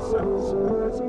sense.